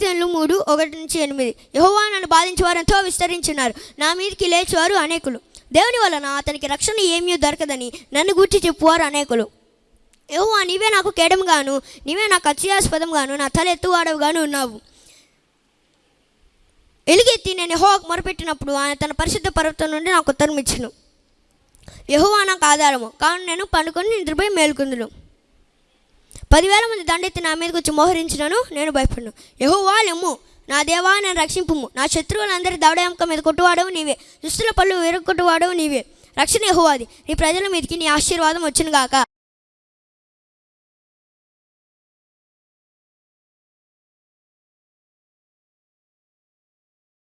కీర్తనలు మూడు ఒకటి నుంచి ఎనిమిది. యహోవా నన్ను బాధించే వారు ఎంతో విస్తరించున్నారు నా మీదకి లేచేవారు అనేకులు. దేవుని వలన అతనికి రక్షణ ఏమీ దొరకదని నన్ను గూర్చి చెప్పువారు అనేకులు. యహోవా నీవే నాకు కేడంగాను నీవే నాకు అత్యాస్పదంగాను నా తల ఎత్తువాడవుగాను ఉన్నావు. ఎలుగెత్తి నేను యహోవాకు మొరపెట్టినప్పుడు ఆయన తన పరిశుద్ధ పర్వతం నుండి నాకు ఉత్తరం ఇచ్చును యహోవా నాకు ఆధారము. కావున నేను పండుకొని నిద్రపోయి మేల్కొందును. పదివేల మంది దండెత్తి నా మీదకి వచ్చి మోహరించినను నేను భయపడను. యహోవా నా దేవా నేను రక్షింపుము. నా శత్రువులందరి దవడయంక మీద కొట్టువాడవు నీవే. దుస్తుల పళ్ళు విరగొట్టువాడవు నీవే. రక్షణ యహోవాది. నీ ప్రజల మీదకి నీ ఆశీర్వాదం వచ్చును గాక